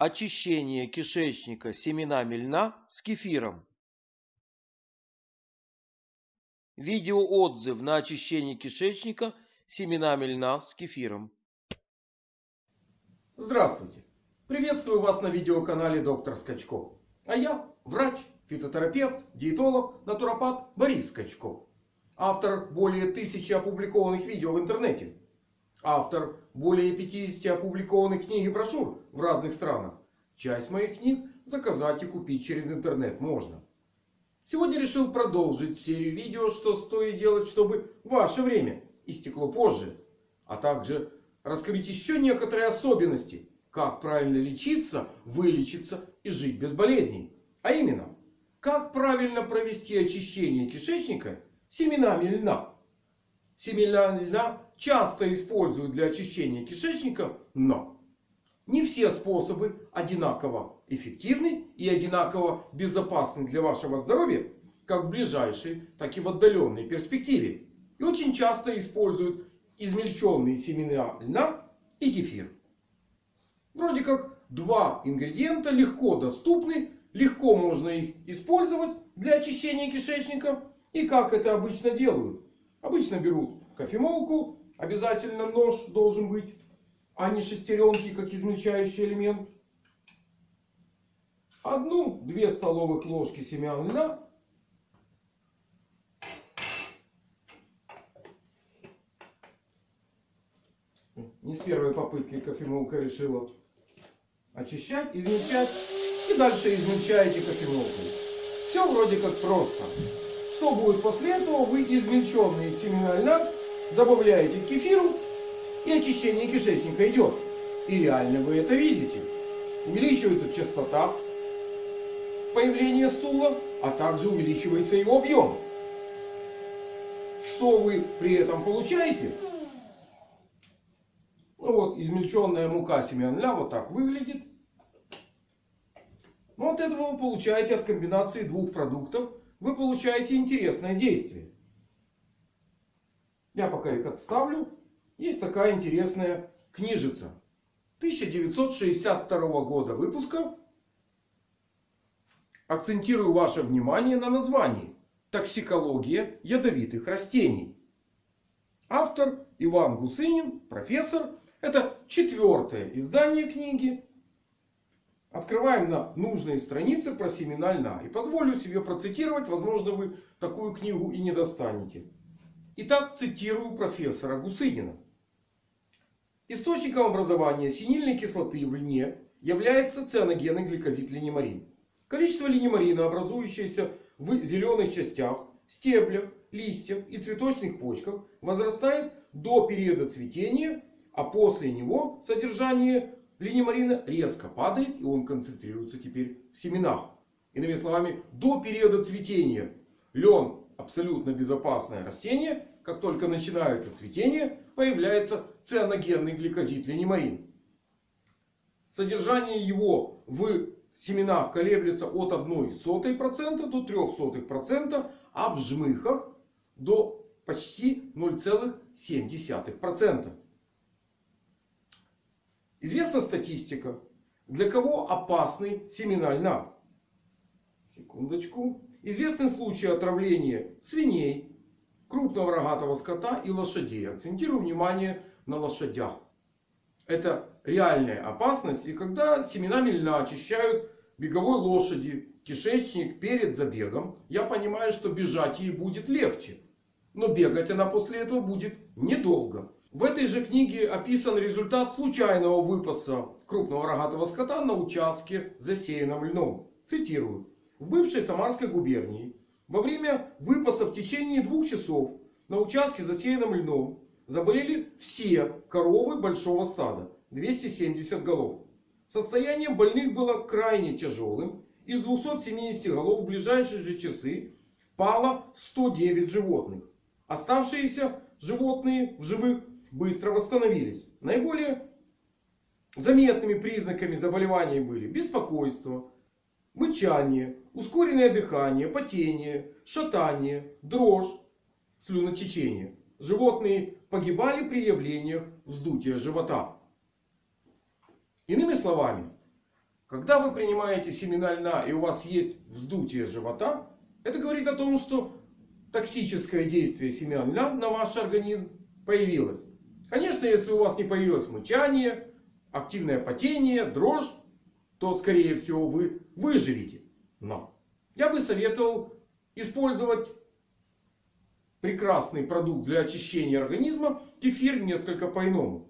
Очищение кишечника семенами льна с кефиром. Видеоотзыв на очищение кишечника семенами льна с кефиром. Здравствуйте! Приветствую вас на видеоканале Доктор Скачков. А я врач, фитотерапевт, диетолог, натуропат Борис Скачков. Автор более тысячи опубликованных видео в интернете. Автор более 50 опубликованных книг и брошюр в разных странах. Часть моих книг заказать и купить через интернет можно. Сегодня решил продолжить серию видео, что стоит делать, чтобы ваше время истекло позже. А также раскрыть еще некоторые особенности, как правильно лечиться, вылечиться и жить без болезней. А именно, как правильно провести очищение кишечника семенами льна. Семена льна часто используют для очищения кишечника, но не все способы одинаково эффективны и одинаково безопасны для вашего здоровья, как в ближайшей, так и в отдаленной перспективе. И очень часто используют измельченные семена льна и кефир. Вроде как два ингредиента легко доступны, легко можно их использовать для очищения кишечника. И как это обычно делают? Обычно берут кофемолку. Обязательно нож должен быть. А не шестеренки, как измельчающий элемент. Одну-две столовых ложки семян льна. Не с первой попытки кофемолка решила очищать, измельчать. И дальше измельчаете кофемолкой. Все вроде как просто. Что будет после этого? Вы измельченные семена льна добавляете к кефиру. И очищение кишечника идет. И реально вы это видите. Увеличивается частота появления стула. А также увеличивается его объем. Что вы при этом получаете? Ну вот измельченная мука семян льна вот так выглядит. Ну, от этого вы получаете от комбинации двух продуктов вы получаете интересное действие. Я пока их отставлю. Есть такая интересная книжица. 1962 года выпуска. Акцентирую ваше внимание на названии. Токсикология ядовитых растений. Автор Иван Гусынин, профессор. Это четвертое издание книги. Открываем на нужной странице про семена льна. И позволю себе процитировать. Возможно, вы такую книгу и не достанете. Итак, цитирую профессора Гусынина. Источником образования синильной кислоты в льне является цианогенный гликозид линемарин. Количество линемарина, образующееся в зеленых частях, стеблях, листьях и цветочных почках, возрастает до периода цветения, а после него содержание линемарина резко падает. И он концентрируется теперь в семенах. Иными словами, до периода цветения лен абсолютно безопасное растение. Как только начинается цветение, появляется цианогенный гликозид линемарин. Содержание его в семенах колеблется от 0,01% до 0,03%. А в жмыхах до почти 0,7%. Известна статистика, для кого опасны семена льна. Секундочку. Известны случаи отравления свиней, крупного рогатого скота и лошадей. Акцентирую внимание на лошадях. Это реальная опасность. И когда семенами льна очищают беговой лошади, кишечник перед забегом, я понимаю, что бежать ей будет легче. Но бегать она после этого будет недолго. В этой же книге описан результат случайного выпаса крупного рогатого скота на участке засеянном льном. Цитирую. В бывшей Самарской губернии во время выпаса в течение двух часов на участке засеянном льном заболели все коровы большого стада. 270 голов. Состояние больных было крайне тяжелым. Из 270 голов в ближайшие же часы пало 109 животных. Оставшиеся животные в живых быстро восстановились. Наиболее заметными признаками заболеваний были беспокойство, мычание, ускоренное дыхание, потение, шатание, дрожь, слюнотечение. Животные погибали при явлениях вздутия живота. Иными словами, Когда вы принимаете семена льна и у вас есть вздутие живота, это говорит о том, что токсическое действие семян льна на ваш организм появилось. Конечно, если у вас не появилось мычание, активное потение, дрожь, то скорее всего вы выживете. Но я бы советовал использовать прекрасный продукт для очищения организма кефир несколько по-иному.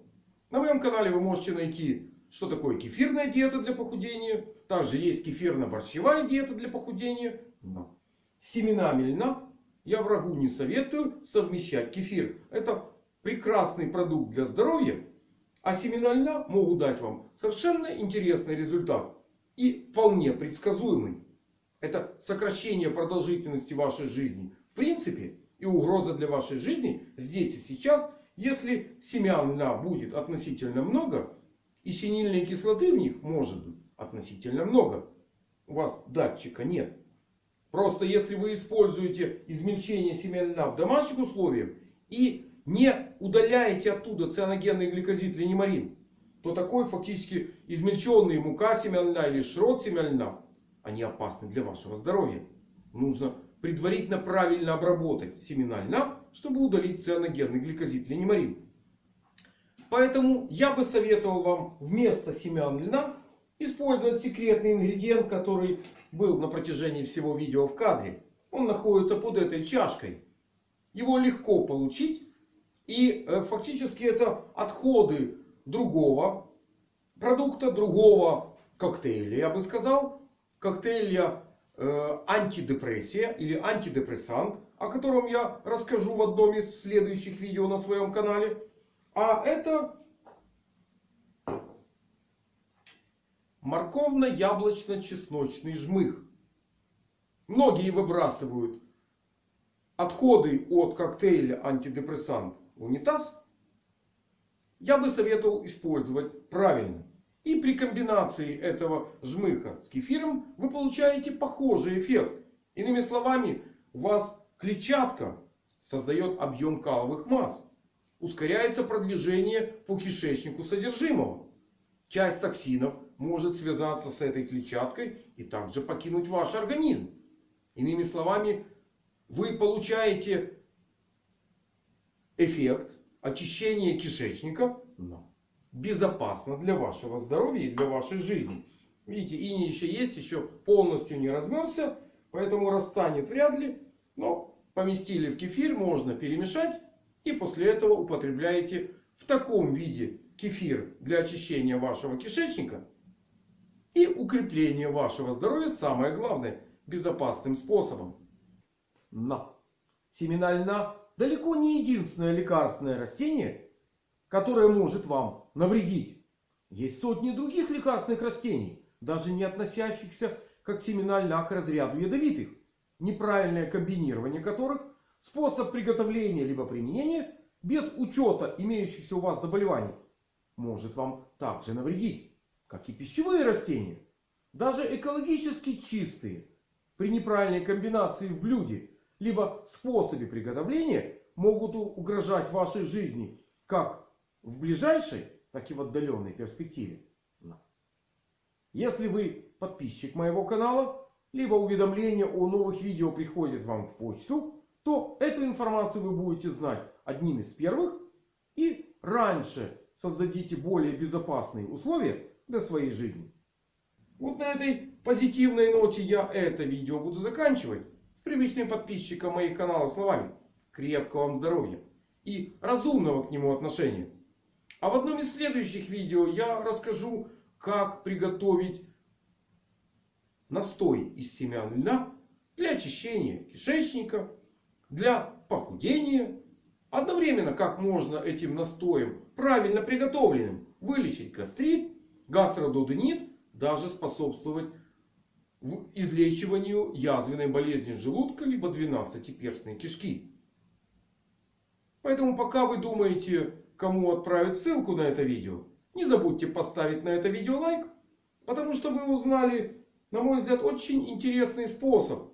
На моем канале вы можете найти, что такое кефирная диета для похудения. Также есть кефирно-борщевая диета для похудения. Но с семенами льна я врагу не советую совмещать кефир. Это прекрасный продукт для здоровья. А семена льна могут дать вам совершенно интересный результат. И вполне предсказуемый. Это сокращение продолжительности вашей жизни. В принципе, и угроза для вашей жизни здесь и сейчас. Если семян льна будет относительно много. И синильной кислоты в них может быть относительно много. У вас датчика нет. Просто если вы используете измельчение семян льна в домашних условиях. И не удаляете оттуда цианогенный гликозид линемарин. То такой фактически измельченный мука льна или шрот льна. Они опасны для вашего здоровья. Нужно предварительно правильно обработать семена льна, чтобы удалить цианогенный гликозид линемарин. Поэтому я бы советовал вам вместо семян льна использовать секретный ингредиент, который был на протяжении всего видео в кадре. Он находится под этой чашкой. Его легко получить. И э, фактически это отходы другого продукта, другого коктейля, я бы сказал. Коктейля э, антидепрессия или антидепрессант, о котором я расскажу в одном из следующих видео на своем канале. А это морковно-яблочно-чесночный жмых. Многие выбрасывают отходы от коктейля антидепрессант унитаз. Я бы советовал использовать правильно. И при комбинации этого жмыха с кефиром вы получаете похожий эффект. Иными словами, у вас клетчатка создает объем каловых масс. Ускоряется продвижение по кишечнику содержимого. Часть токсинов может связаться с этой клетчаткой и также покинуть ваш организм. Иными словами, вы получаете эффект очищения кишечника. Но безопасно для вашего здоровья и для вашей жизни. Видите, иней еще есть, еще полностью не размерзся. Поэтому расстанет вряд ли. Но поместили в кефир, можно перемешать. И после этого употребляете в таком виде кефир для очищения вашего кишечника. И укрепления вашего здоровья самое главное безопасным способом. Но семена льна далеко не единственное лекарственное растение, которое может вам навредить. Есть сотни других лекарственных растений, даже не относящихся как семена льна к разряду ядовитых. Неправильное комбинирование которых способ приготовления либо применения без учета имеющихся у вас заболеваний может вам также навредить. Как и пищевые растения. Даже экологически чистые при неправильной комбинации в блюде либо способе приготовления могут угрожать вашей жизни как в ближайшей, так и в отдаленной перспективе. Если вы подписчик моего канала, либо уведомления о новых видео приходят вам в почту, то эту информацию вы будете знать одним из первых. И раньше создадите более безопасные условия для своей жизни. Вот на этой позитивной ноте я это видео буду заканчивать. Привычным подписчиком моих каналов словами. Крепкого вам здоровья. И разумного к нему отношения. А в одном из следующих видео я расскажу, как приготовить настой из семян льна для очищения кишечника, для похудения. Одновременно, как можно этим настоем, правильно приготовленным, вылечить гастрит, гастродуденит, даже способствовать в излечиванию язвенной болезни желудка либо двенадцатиперстной кишки. Поэтому пока вы думаете, кому отправить ссылку на это видео, не забудьте поставить на это видео лайк. Потому что вы узнали, на мой взгляд, очень интересный способ.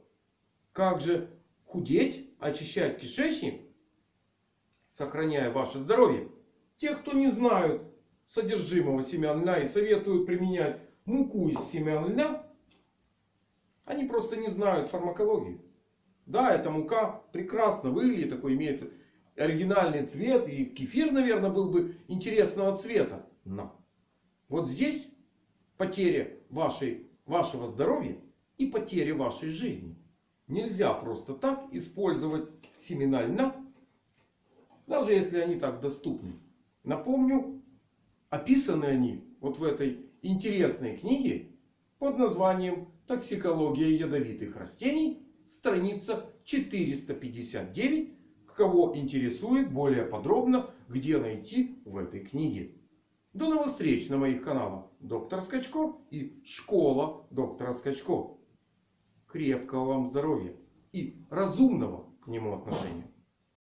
Как же худеть, очищать кишечник, сохраняя ваше здоровье. Те, кто не знают содержимого семян льна и советуют применять муку из семян льна, они просто не знают фармакологию. Да, эта мука прекрасно выглядит, такой имеет оригинальный цвет. И кефир, наверное, был бы интересного цвета. Но вот здесь потеря вашей, вашего здоровья и потеря вашей жизни. Нельзя просто так использовать семена льна, даже если они так доступны. Напомню, описаны они вот в этой интересной книге под названием «Токсикология ядовитых растений», страница 459. Кого интересует более подробно, где найти в этой книге. До новых встреч на моих каналах Доктор Скачко и Школа Доктора Скачко. Крепкого вам здоровья и разумного к нему отношения.